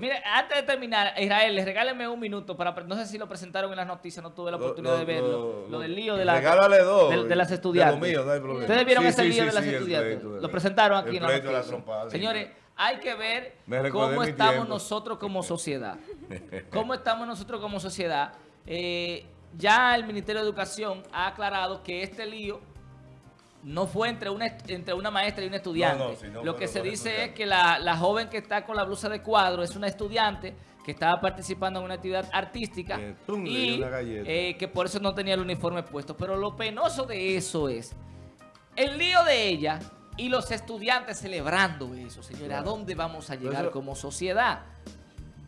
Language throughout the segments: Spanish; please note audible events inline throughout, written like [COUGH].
Mire, antes de terminar, Israel, regáleme un minuto para, no sé si lo presentaron en las noticias, no tuve la oportunidad de verlo, lo, del lío de, la, de, las estudiantes. Mío, no hay Ustedes vieron ese lío de las estudiantes, lo presentaron aquí en la noticia. Señores, hay que ver cómo estamos nosotros como [LAUGHS] sociedad. Cómo estamos nosotros como sociedad. Eh, ya el Ministerio de Educación ha aclarado que este lío no fue entre una, entre una maestra y un estudiante. Lo que se dice es que la, joven que está con la blusa de cuadro es una estudiante que estaba participando en una actividad artística y eh, que por eso no tenía el uniforme puesto. Pero lo penoso de eso es el lío de ella y los estudiantes celebrando eso, señores. ¿A dónde vamos a llegar como sociedad?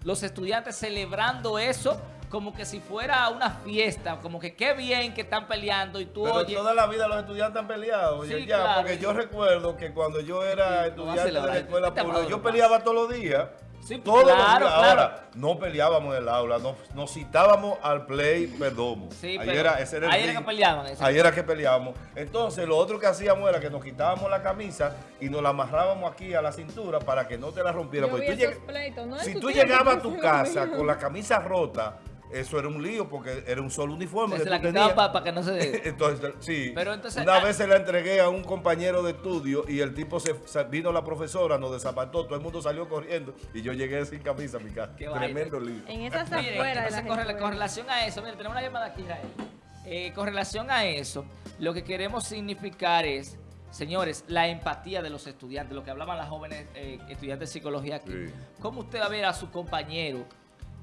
Los estudiantes celebrando eso como que si fuera una fiesta, como que qué bien que están peleando y tú Pero toda la vida los estudiantes han peleado, ya, porque yo recuerdo que cuando yo era estudiante de la escuela pública, yo peleaba todos los días. Sí, todos claro, los días. Ahora, no peleábamos en el aula, nos, citábamos al play perdón. Sí, ahí era, ese era, ahí era que peleaban. Ahí era que peleábamos. Entonces, lo otro que hacíamos era que nos quitábamos la camisa y nos la amarrábamos aquí a la cintura para que no te la rompieran. si tú llegabas a tu casa con la camisa rota, eso era un lío porque era un solo uniforme. Se la quitaba para que no se... [LAUGHS] entonces, sí. Pero entonces, Una ah, vez se la entregué a un compañero de estudio y el tipo se, vino la profesora, nos desapató, todo el mundo salió corriendo y yo llegué sin camisa a mi casa. Tremendo lío. En esas afueras con, relación a eso, mire, tenemos una llamada aquí, Israel. Eh, con relación a eso, lo que queremos significar es Señores, la empatía de los estudiantes, lo que hablaban las jóvenes eh, estudiantes de psicología aquí. ¿Cómo usted va a ver a su compañero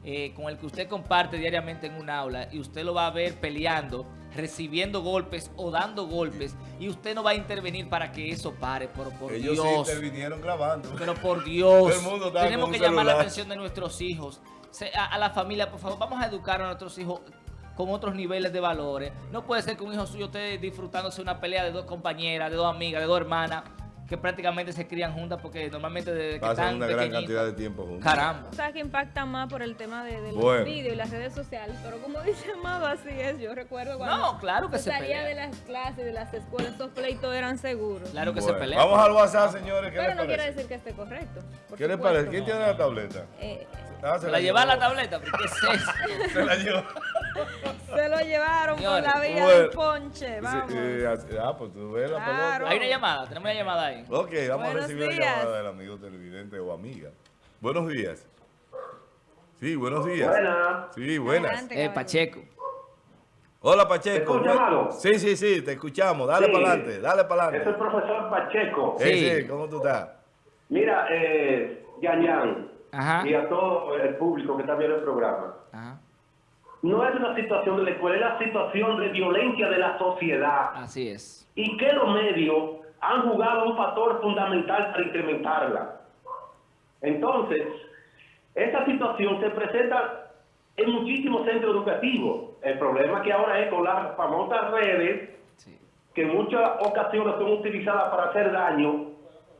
eh, con el que usted comparte diariamente en un aula y usted lo va a ver peleando, recibiendo golpes o dando golpes y usted no va a intervenir para que eso pare, por, por Ellos Dios. Sí intervinieron grabando. Pero por Dios, tenemos que llamar la atención de nuestros hijos, a, la familia, por favor, vamos a educar a nuestros hijos con otros niveles de valores. No puede ser que un hijo suyo esté disfrutándose una pelea de dos compañeras, de dos amigas, de dos hermanas que prácticamente se crían juntas porque normalmente desde que Pasan una gran cantidad de tiempo juntas. Caramba. O sea, que impacta más por el tema de, los vídeos y las redes sociales. Pero como dice Amado, así es. Yo recuerdo cuando no, claro que se salía de las clases, de las escuelas, estos pleitos eran seguros. Claro que se pelean. Vamos al WhatsApp, señores. Pero no quiere decir que esté correcto. ¿Qué les parece? ¿Quién tiene la tableta? Eh, ah, se la, lleva la tableta, porque es [LAUGHS] eso. se la llevó. Se lo llevaron por la vía del ponche. Vamos. ah, pues tú ves la pelota. Hay una llamada, tenemos una llamada ahí. Ok, vamos a recibir la llamada del amigo televidente o amiga. Buenos días. Sí, buenos días. Buenas. Sí, buenas. eh, Pacheco. Hola, Pacheco. ¿Te sí, sí, sí, te escuchamos. Dale para adelante, dale para adelante. Es el profesor Pacheco. Sí, sí, ¿cómo tú estás? Mira, eh, Yan, Ajá. y a todo el público que está viendo el programa. Ajá no es una situación de la escuela, es la situación de violencia de la sociedad. Así es. Y que los medios han jugado un factor fundamental para incrementarla. Entonces, esta situación se presenta en muchísimos centros educativos. El problema que ahora es con las famosas redes, que en muchas ocasiones son utilizadas para hacer daño,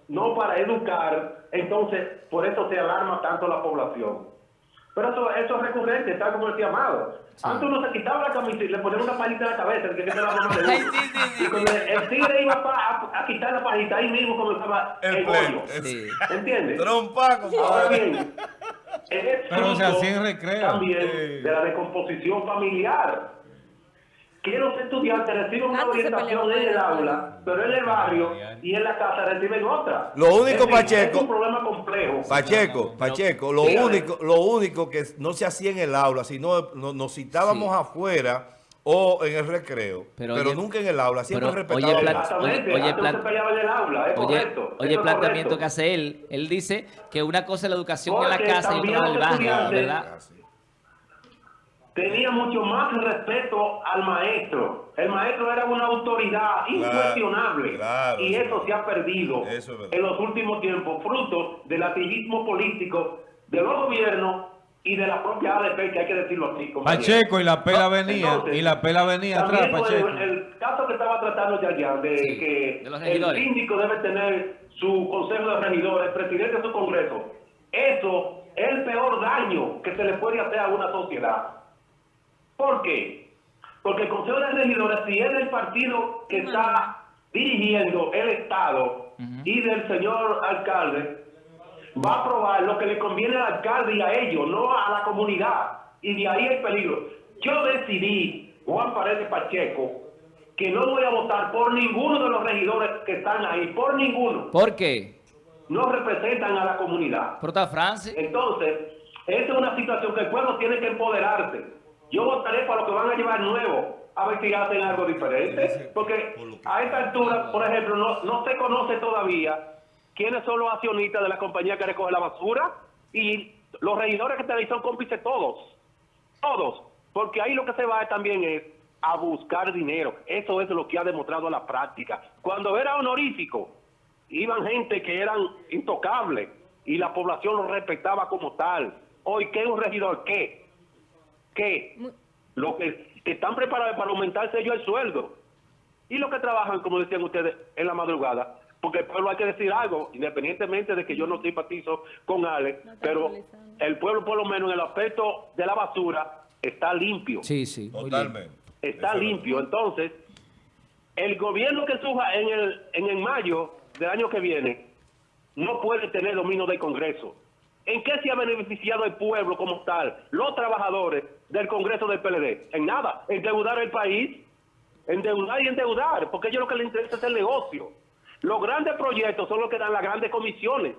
no para educar. Entonces, por eso se alarma tanto la población. Pero eso, eso es recurrente, está como decía Amado. Antes uno se quitaba la camisa y le ponía una pajita en la cabeza, que la [LAUGHS] mamá de Y cuando el tigre iba a, a, quitar la pajita, ahí mismo comenzaba el, el bollo. ¿Entiendes? Trompa, Ahora bien, [LAUGHS] Pero se hacía en recreo. También de la descomposición familiar que los estudiantes reciben una orientación en el aula, pero en el barrio y en la casa reciben otra. Lo único, Pacheco, es un problema complejo. Pacheco, Pacheco, lo único, lo único que no se hacía en el aula, sino nos, citábamos afuera o en el recreo, pero, nunca en el aula, siempre respetaba oye, oye, oye, en el aula, es correcto. Oye, el planteamiento que hace él, él dice que una cosa es la educación en la casa y otra en el barrio, ¿verdad? Ah, tenía mucho más respeto al maestro. El maestro era una autoridad incuestionable y eso se ha perdido en los últimos tiempos, fruto del activismo político de los gobiernos y de la propia ADP, que hay que decirlo así. Pacheco, y la pela venía, y la pela venía atrás, Pacheco. El, caso que estaba tratando ya, ya de que el síndico debe tener su consejo de regidores, presidente de su congreso, eso es el peor daño que se le puede hacer a una sociedad. ¿Por qué? Porque el Consejo de Regidores, si es del partido que está dirigiendo el Estado y del señor alcalde, va a aprobar lo que le conviene al alcalde y a ellos, no a la comunidad. Y de ahí el peligro. Yo decidí, Juan Paredes Pacheco, que no voy a votar por ninguno de los regidores que están ahí, por ninguno. ¿Por qué? No representan a la comunidad. ¿Pero Francis? Entonces, esta es una situación que el pueblo tiene que empoderarse. Yo votaré para lo que van a llevar nuevo, a ver si hacen algo diferente. Porque a esta altura, por ejemplo, no, no se conoce todavía quiénes son los accionistas de la compañía que recoge la basura y los regidores que están ahí son cómplices todos. Todos. Porque ahí lo que se va también es a buscar dinero. Eso es lo que ha demostrado la práctica. Cuando era honorífico, iban gente que eran intocables y la población los respetaba como tal. Hoy, ¿qué es un regidor? ¿Qué? ¿Qué? Lo que están preparados para aumentarse ellos el sueldo. Y los que trabajan, como decían ustedes, en la madrugada, porque el pueblo hay que decir algo, independientemente de que yo no simpatizo con Ale, pero el pueblo por lo menos en el aspecto de la basura está limpio. Sí, sí. Totalmente. Está limpio. Entonces, el gobierno que surja en el, en el mayo del año que viene no puede tener dominio del Congreso. ¿En qué se ha beneficiado el pueblo como tal? Los trabajadores del Congreso del PLD. En nada. Endeudar el país. Endeudar y endeudar. Porque a ellos lo que les interesa es el negocio. Los grandes proyectos son los que dan las grandes comisiones.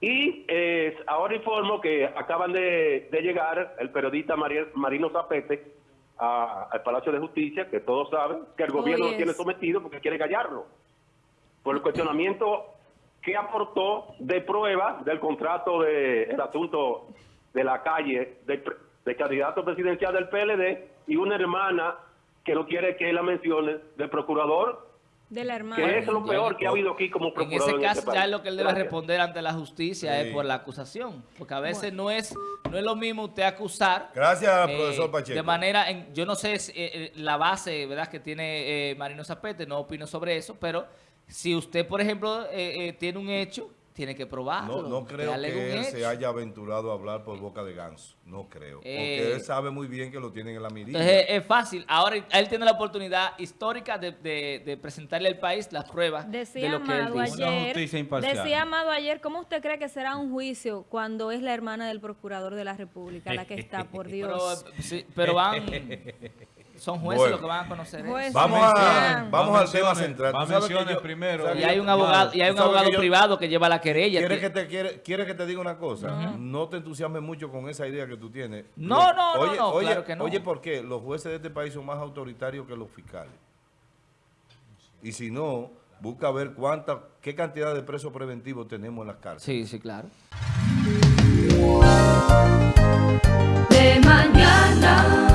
Y eh, ahora informo que acaban de, llegar el periodista Marino Zapete al Palacio de Justicia, que todos saben que el gobierno lo tiene sometido porque quiere callarlo. Por el cuestionamiento que aportó de prueba del contrato del el asunto de la calle de, candidato presidencial del PLD y una hermana que no quiere que la mencione del procurador de la hermana. Que es lo peor que ha habido aquí como procurador. En ese caso ya es lo que él debe responder ante la justicia es por la acusación. Porque a veces no es no es lo mismo usted acusar. Gracias, eh, profesor Pacheco. De manera, en, yo no sé eh, eh, la base verdad que tiene Marino Zapete, no opino sobre eso, pero si usted, por ejemplo, tiene un hecho tiene que probarlo. No, no creo que él se haya aventurado a hablar por boca de ganso. No creo. porque él sabe muy bien que lo tienen en la mirilla. Es, fácil. Ahora él tiene la oportunidad histórica de, presentarle al país las pruebas decía de lo que él dice. Ayer, decía Amado ayer, ¿cómo usted cree que será un juicio cuando es la hermana del procurador de la República la que está, por [LAUGHS] Dios? pero, pero van son jueces bueno. los que van a conocer eso. Vamos, a, vamos al tema central. Primero. Y hay un abogado, y hay un abogado privado que lleva la querella. ¿Quieres que te, quiere, quiere que te diga una cosa? No te entusiasmes mucho con esa idea que tú tienes. No, no, no, oye, oye, claro que no. Oye, ¿por qué? Los jueces de este país son más autoritarios que los fiscales. Y si no, busca ver cuánta, qué cantidad de presos preventivos tenemos en las cárceles. Sí, sí, claro. De mañana.